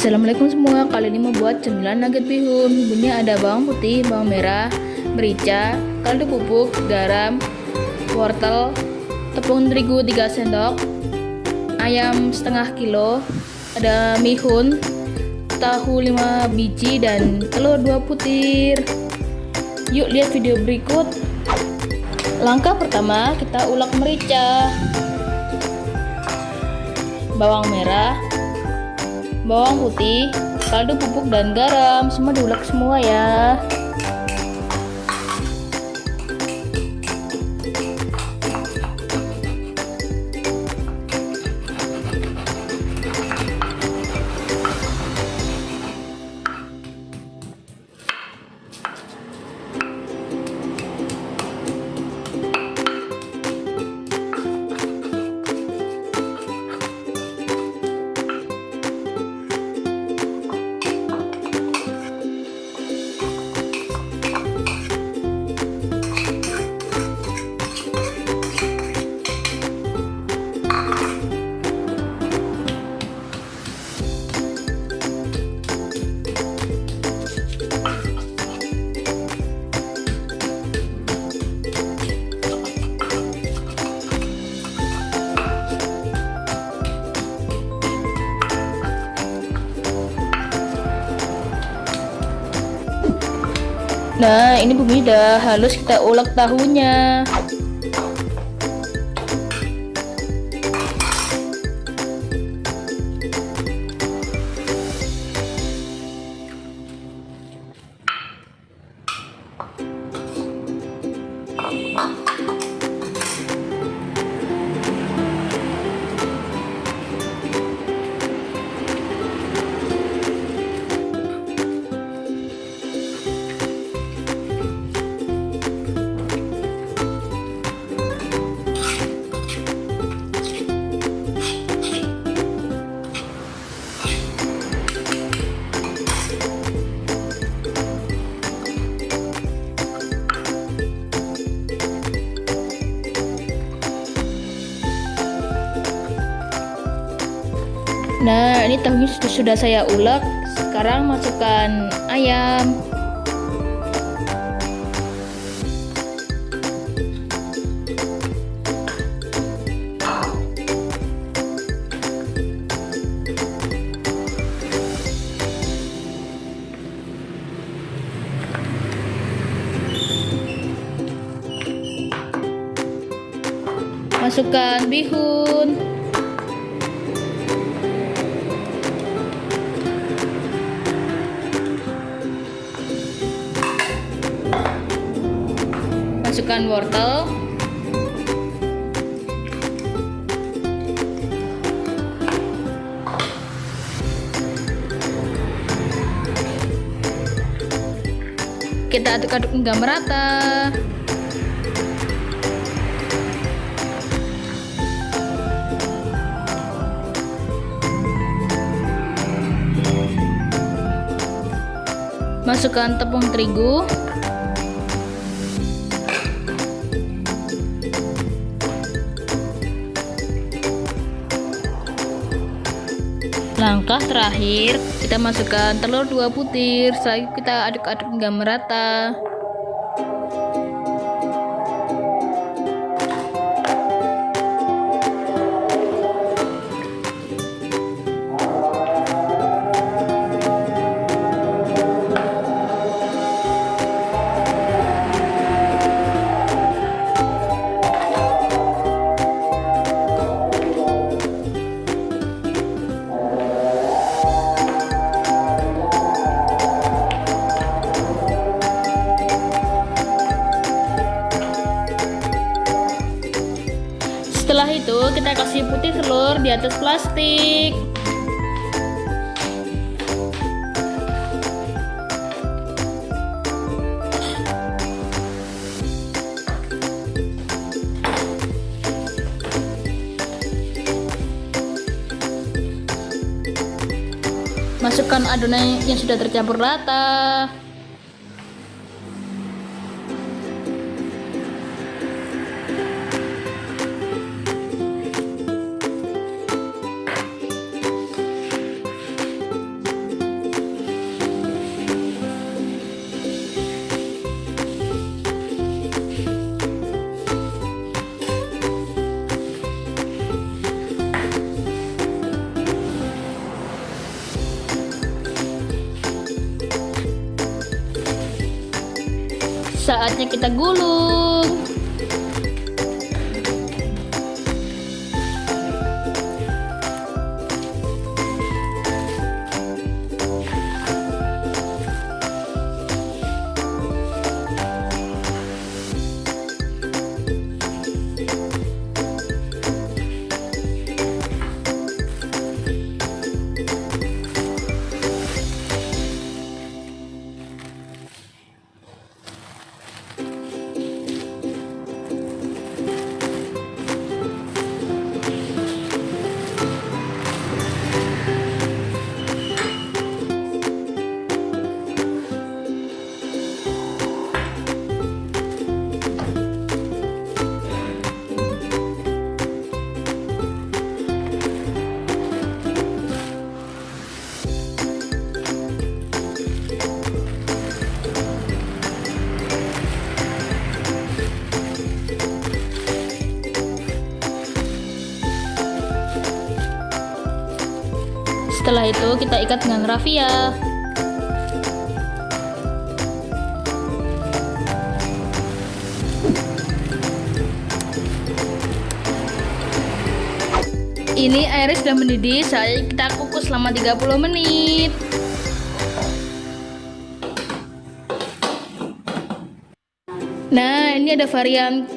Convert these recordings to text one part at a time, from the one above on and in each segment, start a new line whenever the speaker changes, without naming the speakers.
Assalamualaikum semua, kali ini mau buat cemilan nugget bihun. Bumbunya ada bawang putih, bawang merah, merica, kaldu bubuk, garam, wortel, tepung terigu 3 sendok Ayam setengah kilo, ada mihun, tahu 5 biji, dan telur 2 butir Yuk lihat video berikut. Langkah pertama kita ulek merica. Bawang merah bawang putih, kaldu bubuk dan garam semua diulek semua ya. Nah, ini bumbu udah halus kita ulek tahunya. Nah, ini tahunya sudah, saya ulek. Sekarang masukkan ayam. Masukkan bihun. Masukkan wortel. Kita aduk-aduk hingga merata. Masukkan tepung terigu Langkah terakhir, kita masukkan telur dua butir, setelah kita aduk-aduk hingga merata. Setelah itu kita kasih putih telur di atas plastik. Masukkan adonan yang sudah tercampur rata. Saatnya kita gulung. Setelah itu kita ikat dengan rafia. Ini airnya sudah mendidih, saya kita kukus selama 30 menit. Nah, ini ada varian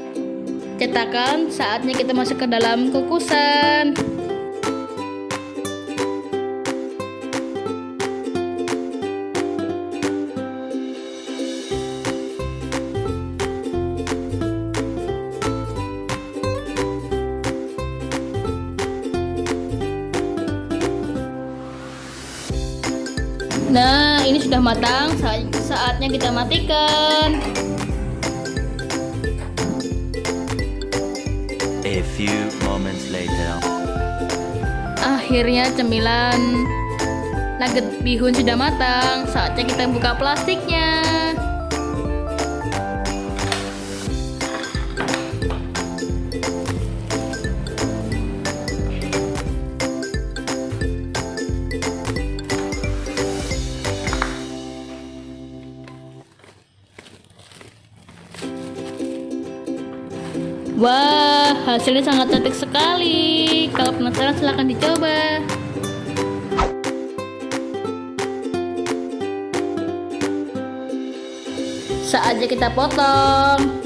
cetakan, saatnya kita masuk ke dalam kukusan. Nah, ini sudah matang. Saatnya kita matikan.
A few moments later.
Akhirnya cemilan nugget bihun sudah matang. Saatnya kita buka plastiknya. Wah, hasilnya sangat cantik sekali. Kalau penasaran silahkan dicoba. Saatnya kita potong.